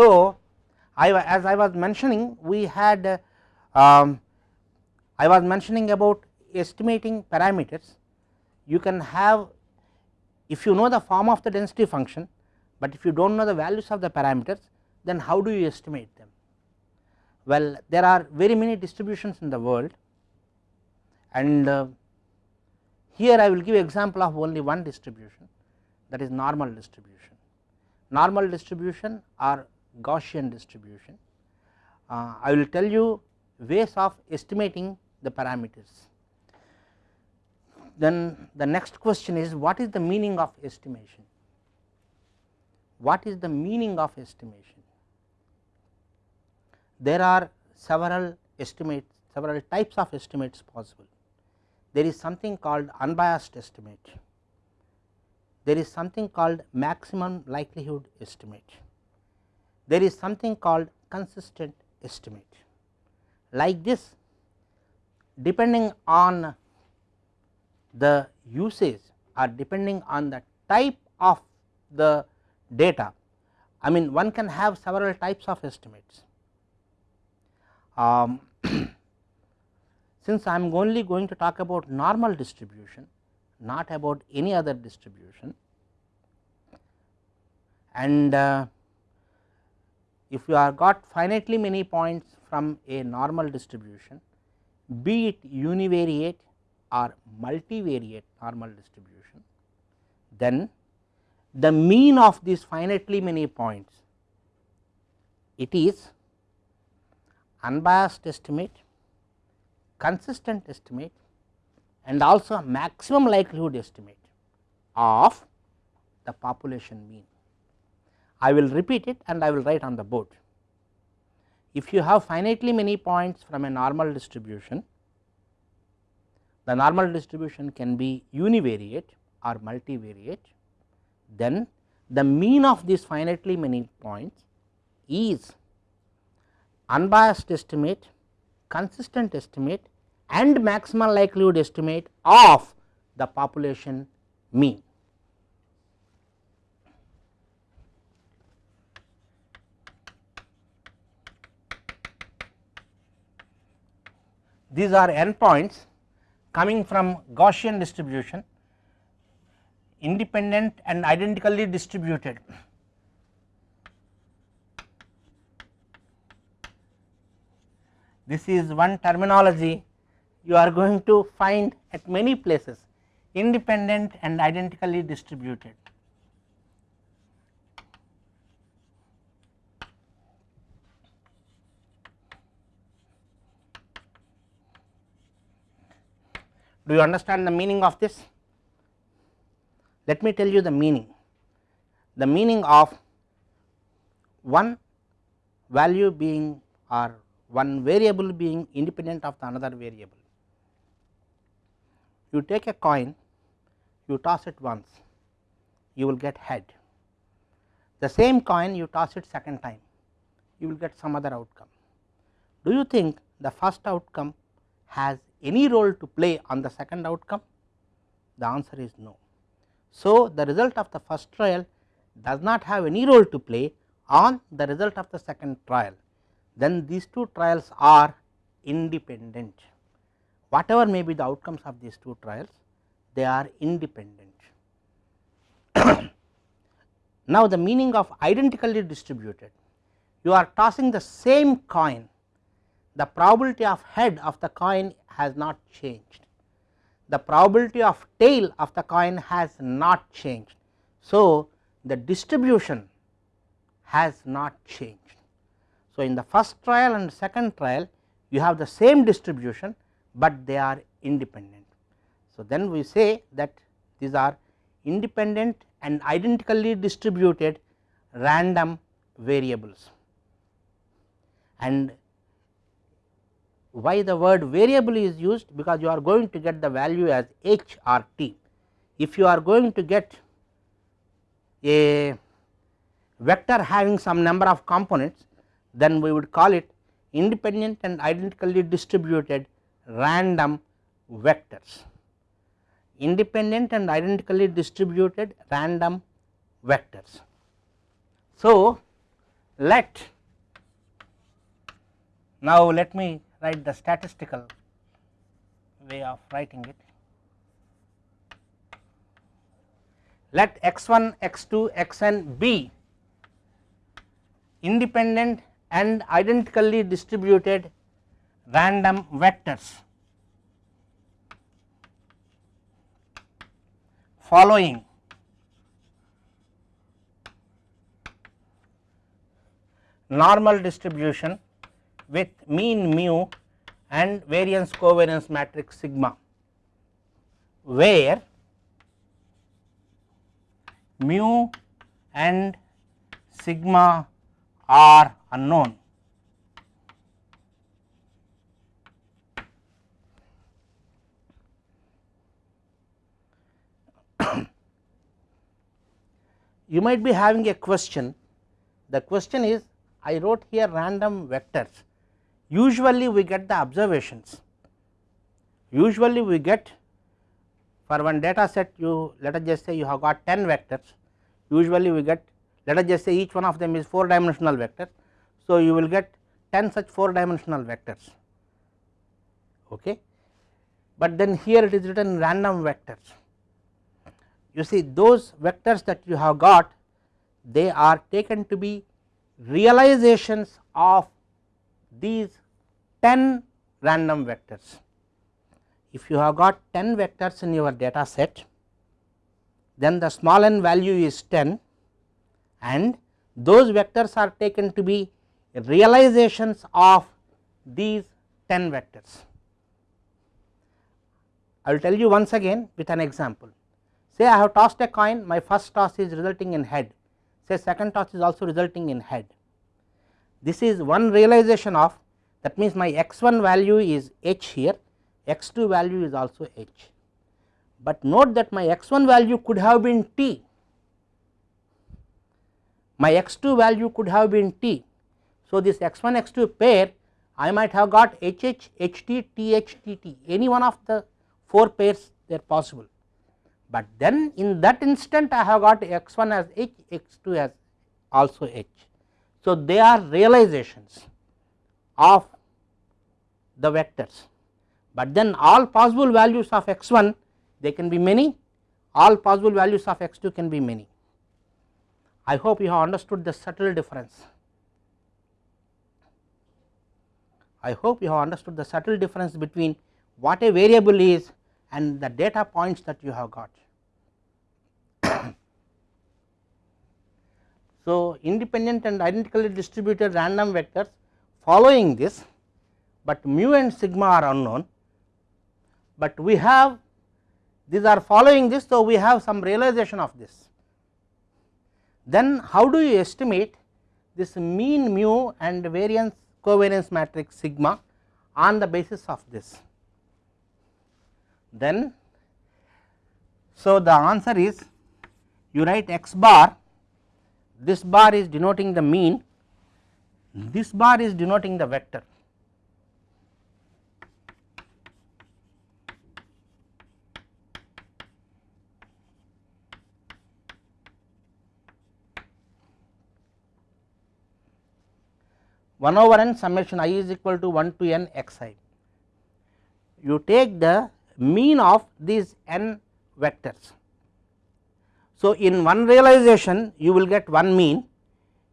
So, I as I was mentioning we had um, I was mentioning about estimating parameters you can have if you know the form of the density function, but if you do not know the values of the parameters then how do you estimate them. Well there are very many distributions in the world and uh, here I will give example of only one distribution that is normal distribution. Normal distribution or Gaussian distribution. Uh, I will tell you ways of estimating the parameters. Then the next question is what is the meaning of estimation? What is the meaning of estimation? There are several estimates, several types of estimates possible. There is something called unbiased estimate, there is something called maximum likelihood estimate, there is something called consistent estimate. Like this depending on the usage or depending on the type of the data, I mean one can have several types of estimates. Um, since I am only going to talk about normal distribution, not about any other distribution and uh, if you are got finitely many points from a normal distribution be it univariate or multivariate normal distribution, then the mean of these finitely many points it is unbiased estimate, consistent estimate and also maximum likelihood estimate of the population mean. I will repeat it and I will write on the board. If you have finitely many points from a normal distribution, the normal distribution can be univariate or multivariate, then the mean of these finitely many points is unbiased estimate, consistent estimate and maximal likelihood estimate of the population mean. These are endpoints coming from Gaussian distribution independent and identically distributed. This is one terminology you are going to find at many places independent and identically distributed. Do you understand the meaning of this? Let me tell you the meaning. The meaning of one value being or one variable being independent of the another variable. You take a coin, you toss it once, you will get head. The same coin you toss it second time, you will get some other outcome. Do you think the first outcome has any role to play on the second outcome? The answer is no. So, the result of the first trial does not have any role to play on the result of the second trial then these two trials are independent. Whatever may be the outcomes of these two trials, they are independent. now, the meaning of identically distributed, you are tossing the same coin, the probability of head of the coin has not changed, the probability of tail of the coin has not changed. So, the distribution has not changed. So, in the first trial and second trial you have the same distribution, but they are independent. So, then we say that these are independent and identically distributed random variables and why the word variable is used because you are going to get the value as h or t. If you are going to get a vector having some number of components then we would call it independent and identically distributed random vectors. Independent and identically distributed random vectors. So, let now let me write the statistical way of writing it. Let x1, x2, xn be independent and identically distributed random vectors following normal distribution with mean mu and variance covariance matrix sigma where mu and sigma are unknown. you might be having a question, the question is I wrote here random vectors, usually we get the observations, usually we get for one data set you let us just say you have got 10 vectors, usually we get let us just say each one of them is 4 dimensional vector. So, you will get 10 such 4 dimensional vectors, okay. but then here it is written random vectors. You see those vectors that you have got they are taken to be realizations of these 10 random vectors. If you have got 10 vectors in your data set, then the small n value is 10 and those vectors are taken to be realizations of these 10 vectors. I will tell you once again with an example. Say I have tossed a coin, my first toss is resulting in head, say second toss is also resulting in head. This is one realization of that means my x 1 value is h here, x 2 value is also h. But note that my x 1 value could have been t, my x 2 value could have been t. So, this x 1 x 2 pair I might have got h h, h t, t h, t t any one of the 4 pairs they are possible, but then in that instant I have got x 1 as h, x 2 as also h. So, they are realizations of the vectors, but then all possible values of x 1 they can be many, all possible values of x 2 can be many. I hope you have understood the subtle difference. I hope you have understood the subtle difference between what a variable is and the data points that you have got. So, independent and identically distributed random vectors following this, but mu and sigma are unknown, but we have these are following this. So, we have some realization of this. Then how do you estimate this mean mu and variance covariance matrix sigma on the basis of this? Then so the answer is you write x bar this bar is denoting the mean, this bar is denoting the vector. one over n summation i is equal to 1 to n x i. You take the mean of these n vectors so, in one realization you will get one mean,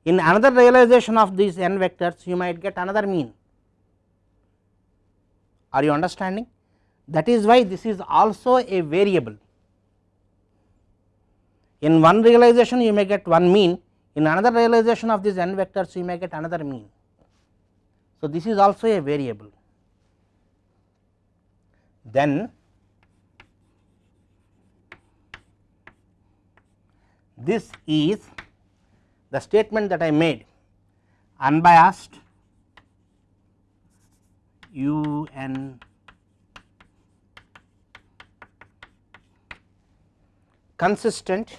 in another realization of these n vectors you might get another mean. Are you understanding? That is why this is also a variable. In one realization you may get one mean, in another realization of these n vectors you may get another mean. So, this is also a variable. Then this is the statement that I made unbiased u n consistent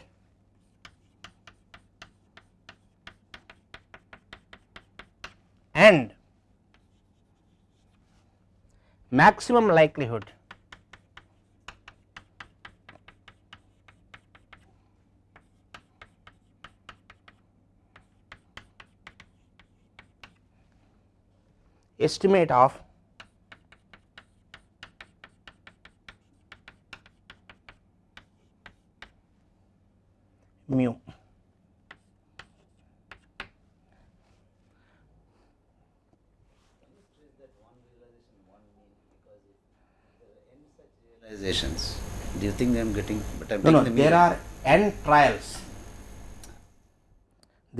and maximum likelihood estimate of mu. realizations. Do you think I am getting? But I am No, no, the there are n trials.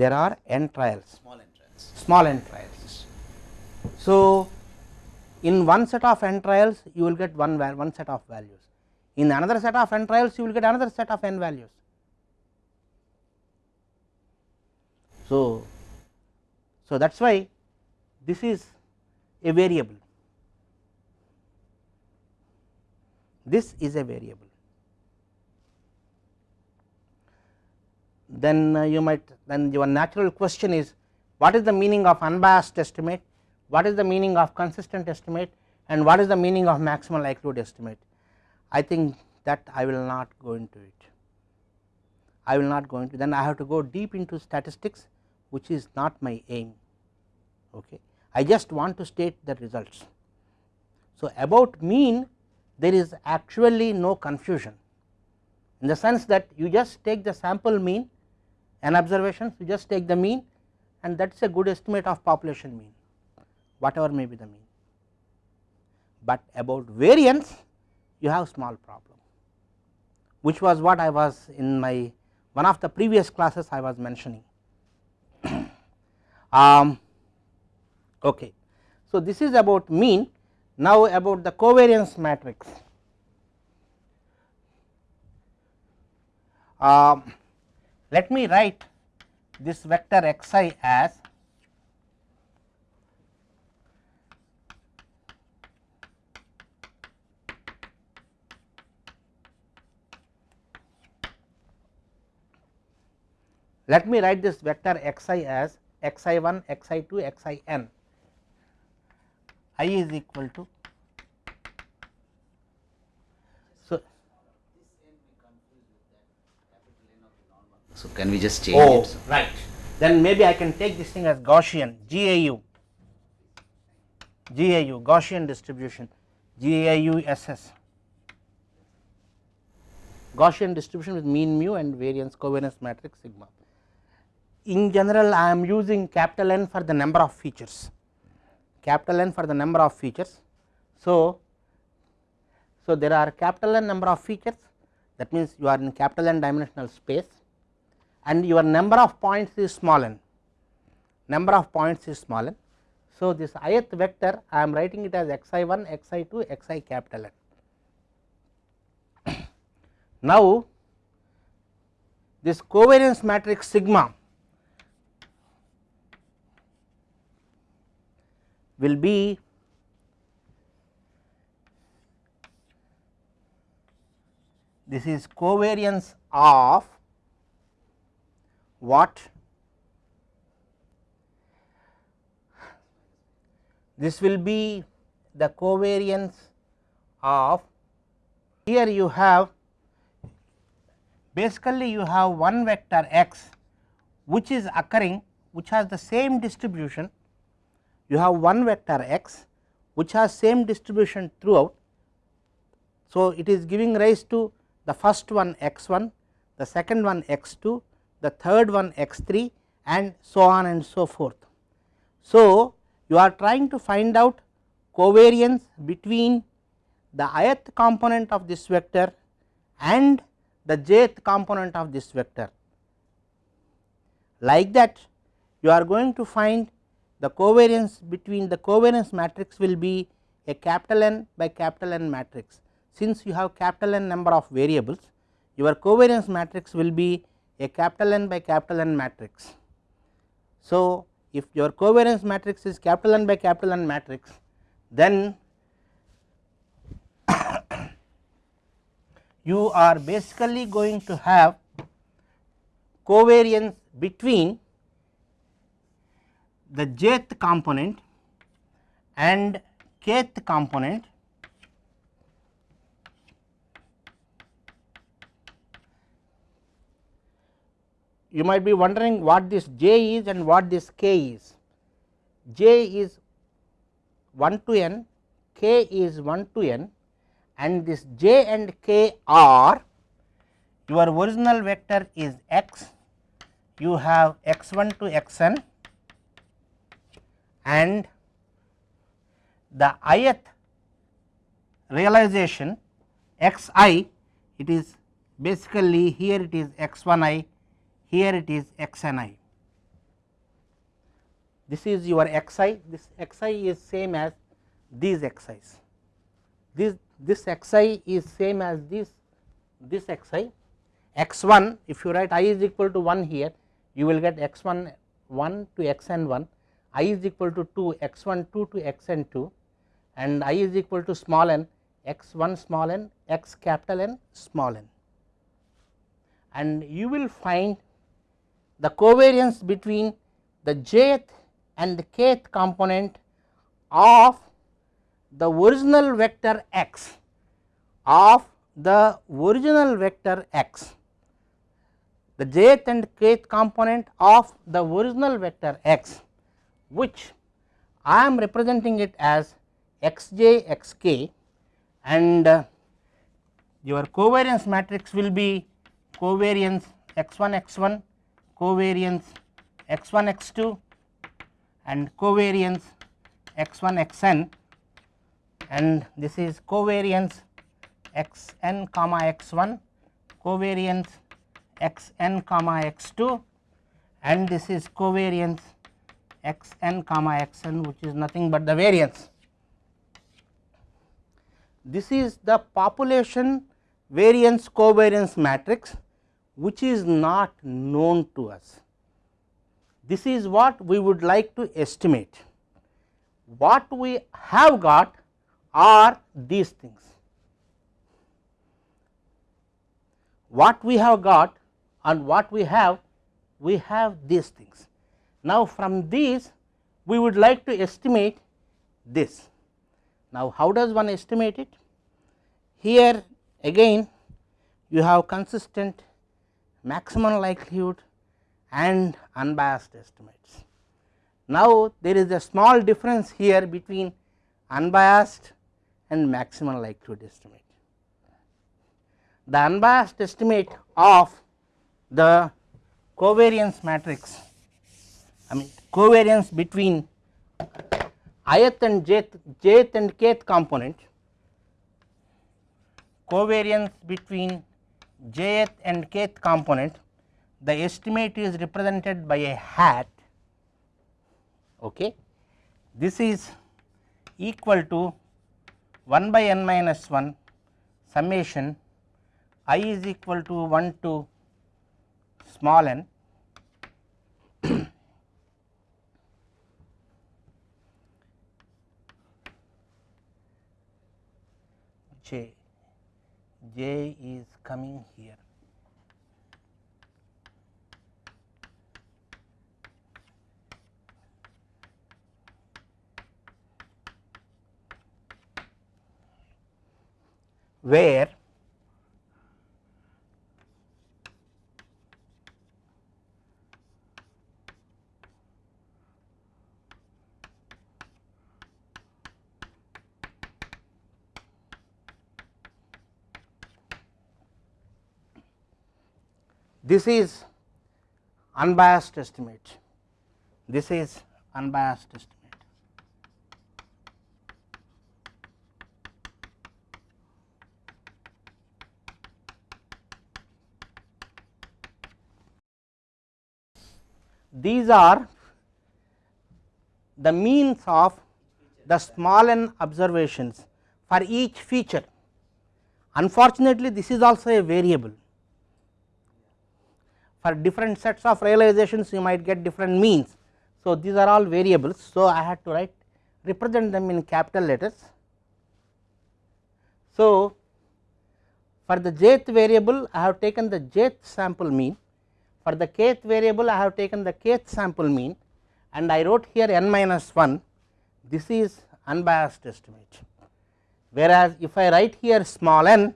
There are n trials, small n trials. small n trials. So, in one set of n trials you will get one one set of values. In another set of n trials you will get another set of n values. So, so that is why this is a variable. This is a variable. Then uh, you might then your natural question is what is the meaning of unbiased estimate, what is the meaning of consistent estimate and what is the meaning of maximum likelihood estimate. I think that I will not go into it. I will not go into then I have to go deep into statistics which is not my aim. Okay. I just want to state the results. So, about mean there is actually no confusion in the sense that you just take the sample mean and observations you just take the mean and that is a good estimate of population mean whatever may be the mean. But about variance you have small problem which was what I was in my one of the previous classes I was mentioning. um, okay. So, this is about mean now about the covariance matrix. Um, let me write this vector xi as let me write this vector xi as xi1 xi2 xin i is equal to so So can we just change oh it? right. Then maybe i can take this thing as gaussian gau gau gaussian distribution gau ss gaussian distribution with mean mu and variance covariance matrix sigma in general I am using capital N for the number of features capital N for the number of features. So, so there are capital N number of features that means you are in capital N dimensional space and your number of points is small n number of points is small n. So, this ith vector I am writing it as xi1 xi2 xi capital N. Now, this covariance matrix sigma will be this is covariance of what? This will be the covariance of here you have basically you have one vector x which is occurring which has the same distribution you have one vector x which has same distribution throughout. So, it is giving rise to the first one x 1, the second one x 2, the third one x 3 and so on and so forth. So, you are trying to find out covariance between the ith component of this vector and the jth component of this vector. Like that you are going to find the covariance between the covariance matrix will be a capital N by capital N matrix. Since you have capital N number of variables, your covariance matrix will be a capital N by capital N matrix. So, if your covariance matrix is capital N by capital N matrix, then you are basically going to have covariance between the jth component and kth component you might be wondering what this j is and what this k is. j is 1 to n, k is 1 to n and this j and k are your original vector is x, you have x 1 to x n and the ith realization x i it is basically here it is x 1 i, here it is x n i. This is your x i, this x i is same as these x i's. This, this x i is same as this, this x i, x 1 if you write i is equal to 1 here, you will get x 1 1 to x n 1, i is equal to 2 x 1 2 to x n 2 and i is equal to small n x 1 small n x capital N small n. And you will find the covariance between the jth and the kth component of the original vector x of the original vector x. The jth and kth component of the original vector x which I am representing it as xj xk and uh, your covariance matrix will be covariance x1 x1 covariance x1 x2 and covariance x1 xn and this is covariance xn comma x1 covariance xn comma x2 and this is covariance xn comma xn which is nothing but the variance this is the population variance covariance matrix which is not known to us. This is what we would like to estimate. What we have got are these things. What we have got and what we have, we have these things. Now, from these we would like to estimate this. Now, how does one estimate it? Here again you have consistent maximum likelihood and unbiased estimates. Now, there is a small difference here between unbiased and maximum likelihood estimate. The unbiased estimate of the covariance matrix I mean covariance between ith and jth, jth and kth component covariance between jth and kth component the estimate is represented by a hat okay? This is equal to 1 by n minus 1 summation i is equal to 1 to small n j. J is coming here. Where this is unbiased estimate, this is unbiased estimate. These are the means of the small n observations for each feature. Unfortunately, this is also a variable for different sets of realizations you might get different means. So, these are all variables. So, I had to write represent them in capital letters. So, for the jth variable I have taken the jth sample mean, for the kth variable I have taken the kth sample mean and I wrote here n minus 1 this is unbiased estimate. Whereas, if I write here small n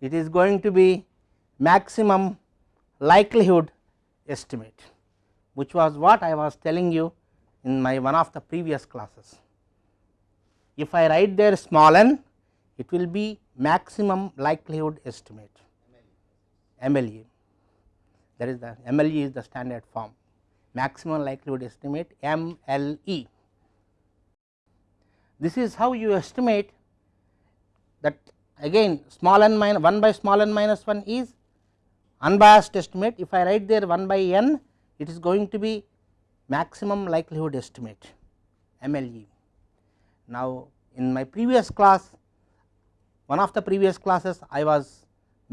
it is going to be maximum likelihood estimate which was what I was telling you in my one of the previous classes. if I write there small n it will be maximum likelihood estimate MLE that is the MLE is the standard form maximum likelihood estimate MLE. This is how you estimate that again small n minus 1 by small n minus 1 is unbiased estimate if I write there 1 by n it is going to be maximum likelihood estimate MLE. Now in my previous class one of the previous classes I was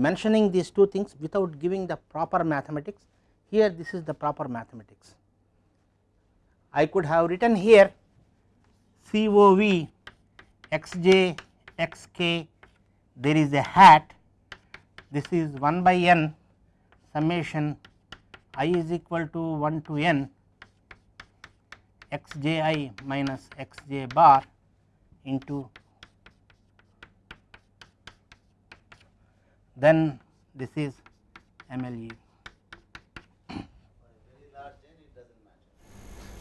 mentioning these two things without giving the proper mathematics here this is the proper mathematics. I could have written here COV xj xk there is a hat this is 1 by n summation i is equal to 1 to n x j i minus xj bar into then this is MLE.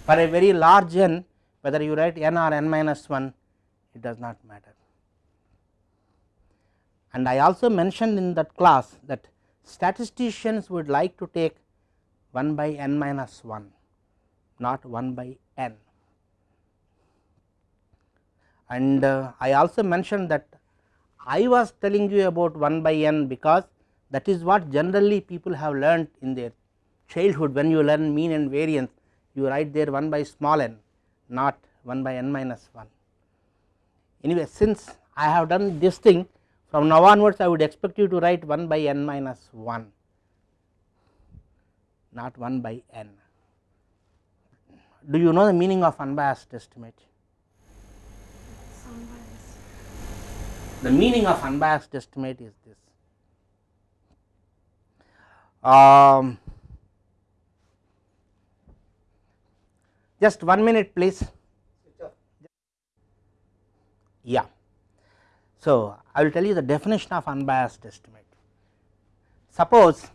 For a very large n whether you write n or n minus 1 it does not matter. And I also mentioned in that class that statisticians would like to take 1 by n minus 1 not 1 by n. And uh, I also mentioned that I was telling you about 1 by n because that is what generally people have learned in their childhood when you learn mean and variance you write there 1 by small n not 1 by n minus 1. Anyway, since I have done this thing from now onwards I would expect you to write 1 by n minus 1 not 1 by n. Do you know the meaning of unbiased estimate? The meaning of unbiased estimate is this. Um, just one minute please. Yeah. So, I will tell you the definition of unbiased estimate. Suppose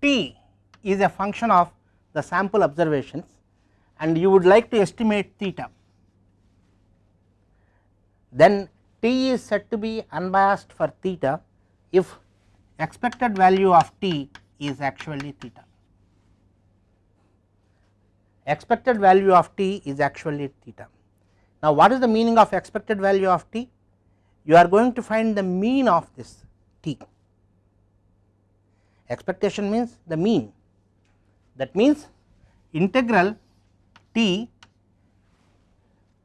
t is a function of the sample observations and you would like to estimate theta, then t is said to be unbiased for theta if expected value of t is actually theta. Expected value of t is actually theta. Now, what is the meaning of expected value of t? You are going to find the mean of this t. Expectation means the mean that means integral t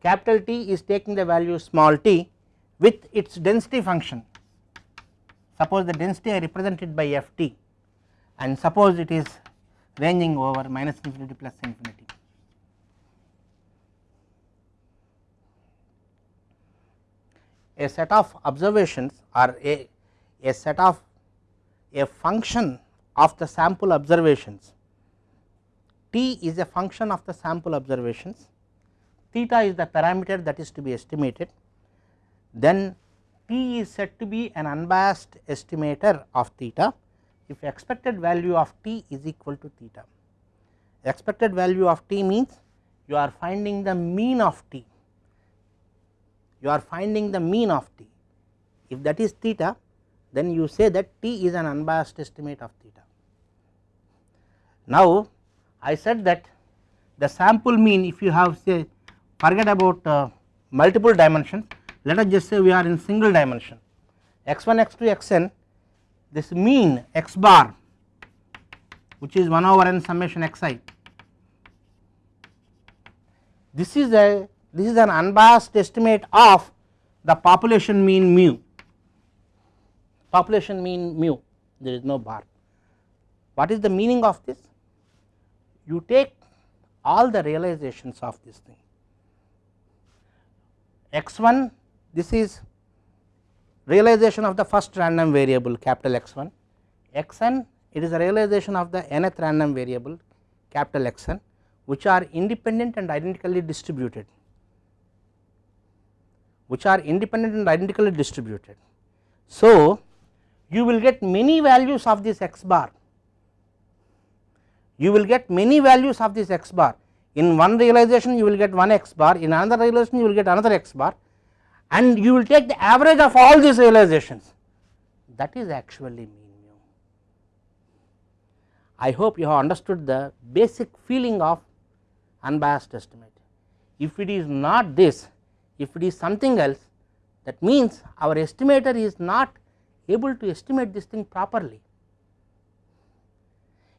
capital T is taking the value small t with its density function. Suppose the density I represented by f t and suppose it is ranging over minus infinity plus infinity. A set of observations or a, a set of a function of the sample observations. T is a function of the sample observations. Theta is the parameter that is to be estimated. Then t is said to be an unbiased estimator of theta. If expected value of t is equal to theta. Expected value of t means you are finding the mean of t, you are finding the mean of t. If that is theta then you say that t is an unbiased estimate of theta. Now I said that the sample mean if you have say forget about uh, multiple dimensions let us just say we are in single dimension x1 x2 xn this mean x bar which is 1 over n summation xi this is a this is an unbiased estimate of the population mean mu. Population mean mu. There is no bar. What is the meaning of this? You take all the realizations of this thing. X1 this is realization of the first random variable capital X1, Xn it is a realization of the nth random variable capital Xn which are independent and identically distributed, which are independent and identically distributed. So, you will get many values of this x bar, you will get many values of this x bar in one realization you will get one x bar in another realization you will get another x bar and you will take the average of all these realizations that is actually mean mu. I hope you have understood the basic feeling of unbiased estimate. If it is not this, if it is something else that means our estimator is not able to estimate this thing properly.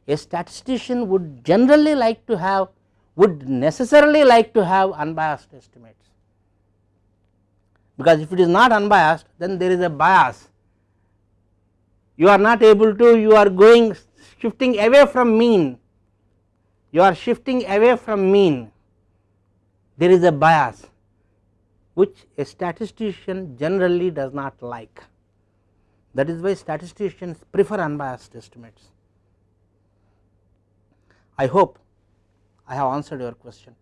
A statistician would generally like to have would necessarily like to have unbiased estimates. Because if it is not unbiased then there is a bias. You are not able to you are going shifting away from mean. You are shifting away from mean. There is a bias which a statistician generally does not like that is why statisticians prefer unbiased estimates. I hope I have answered your question.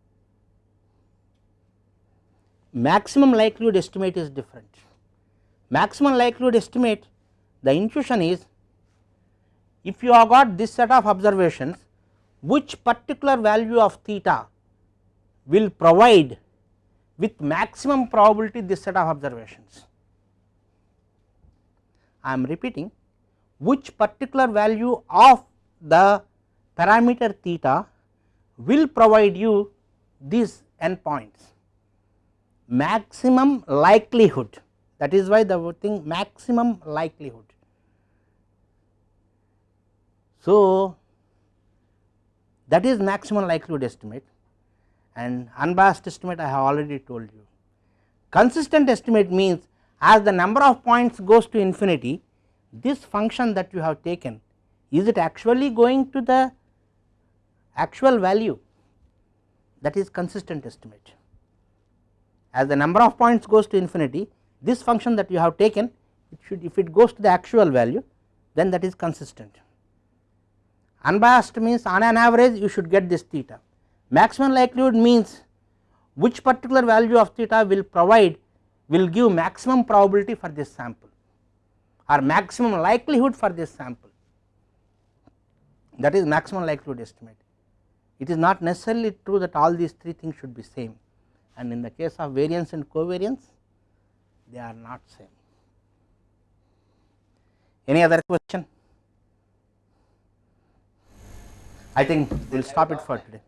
Maximum likelihood estimate is different. Maximum likelihood estimate the intuition is if you have got this set of observations which particular value of theta will provide with maximum probability this set of observations. I am repeating which particular value of the parameter theta will provide you these endpoints maximum likelihood that is why the thing maximum likelihood. So, that is maximum likelihood estimate and unbiased estimate I have already told you. Consistent estimate means as the number of points goes to infinity this function that you have taken is it actually going to the actual value that is consistent estimate. As the number of points goes to infinity this function that you have taken it should if it goes to the actual value then that is consistent. Unbiased means on an average you should get this theta. Maximum likelihood means which particular value of theta will provide will give maximum probability for this sample or maximum likelihood for this sample that is maximum likelihood estimate. It is not necessarily true that all these three things should be same and in the case of variance and covariance they are not same. Any other question? I think we will stop it for today.